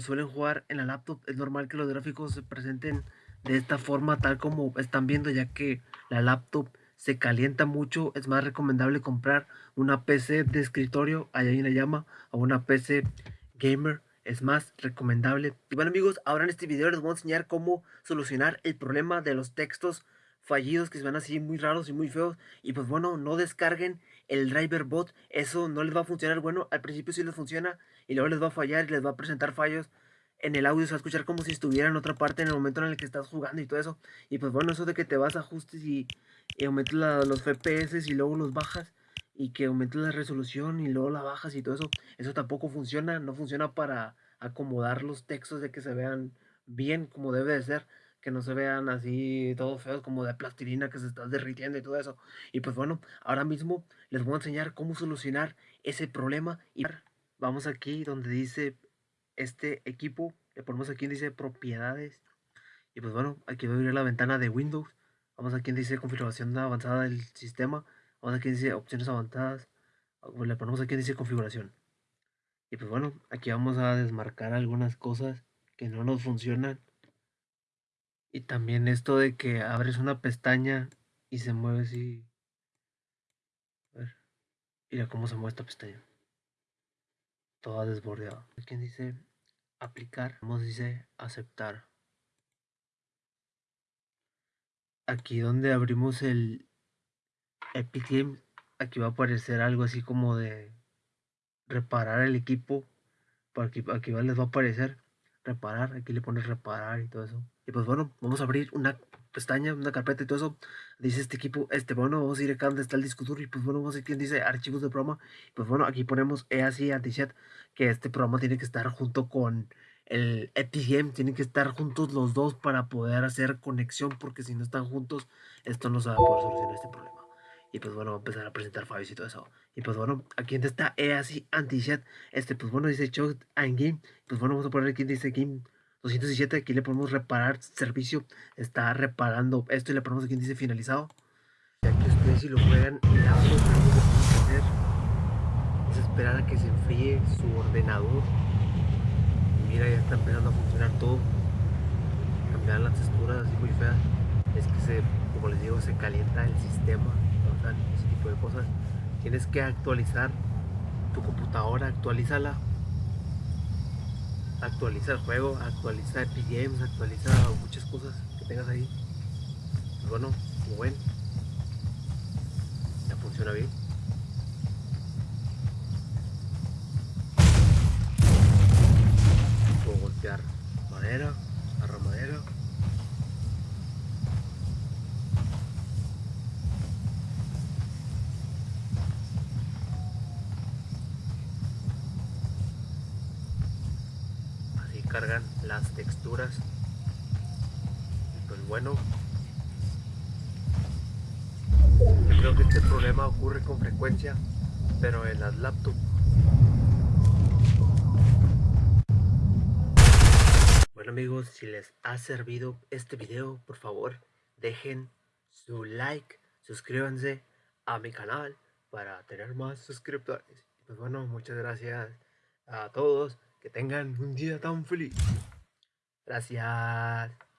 suelen jugar en la laptop, es normal que los gráficos se presenten de esta forma, tal como están viendo, ya que la laptop se calienta mucho. Es más recomendable comprar una PC de escritorio, allá hay una llama, o una PC gamer. Es más recomendable. Y bueno amigos, ahora en este video les voy a enseñar cómo solucionar el problema de los textos fallidos que se van así muy raros y muy feos. Y pues bueno, no descarguen el driver bot. Eso no les va a funcionar. Bueno, al principio sí les funciona y luego les va a fallar y les va a presentar fallos. En el audio se va a escuchar como si estuviera en otra parte en el momento en el que estás jugando y todo eso. Y pues bueno, eso de que te vas a ajustes y, y aumentas los FPS y luego los bajas y que aumentes la resolución y luego la bajas y todo eso. Eso tampoco funciona. No funciona para acomodar los textos de que se vean bien como debe de ser que no se vean así todos feos como de plastilina que se está derritiendo y todo eso. Y pues bueno, ahora mismo les voy a enseñar cómo solucionar ese problema. Y vamos aquí donde dice este equipo, le ponemos aquí donde dice propiedades. Y pues bueno, aquí voy a abrir la ventana de Windows. Vamos aquí donde dice configuración avanzada del sistema. Vamos aquí donde dice opciones avanzadas. Le ponemos aquí donde dice configuración. Y pues bueno, aquí vamos a desmarcar algunas cosas que no nos funcionan y también esto de que abres una pestaña y se mueve así. A ver. Mira cómo se mueve esta pestaña. Toda desbordeada. Aquí dice aplicar. Vamos dice aceptar. Aquí donde abrimos el Epic Games, aquí va a aparecer algo así como de reparar el equipo. Aquí, aquí les va a aparecer reparar. Aquí le pones reparar y todo eso. Y pues bueno, vamos a abrir una pestaña, una carpeta y todo eso. Dice este equipo, este bueno, vamos a ir acá donde está el disco duro. Y pues bueno, vamos a ir quien dice archivos de programa. Y pues bueno, aquí ponemos EASI Antichat, que este programa tiene que estar junto con el Epic tienen que estar juntos los dos para poder hacer conexión, porque si no están juntos, esto no se va a poder solucionar este problema. Y pues bueno, va a empezar a presentar fallos y todo eso. Y pues bueno, aquí donde está EASI Antichat, este pues bueno dice Show and Game. Pues bueno, vamos a poner aquí dice Game 217, aquí le ponemos reparar servicio, está reparando esto y le ponemos aquí dice finalizado. Ya que ustedes si lo juegan la que que hacer es esperar a que se enfríe su ordenador. Y mira, ya está empezando a funcionar todo. Cambiar las texturas así muy feas. Es que se, como les digo, se calienta el sistema, ese tipo de cosas. Tienes que actualizar tu computadora, actualízala actualiza el juego, actualiza Epic Games, actualiza muchas cosas que tengas ahí. bueno, como ven, ya funciona bien. Cargan las texturas. Y pues bueno yo creo que este problema ocurre con frecuencia pero en las laptops. Bueno amigos si les ha servido este video por favor dejen su like suscríbanse a mi canal para tener más suscriptores. Pues bueno muchas gracias a todos que tengan un día tan feliz. Gracias.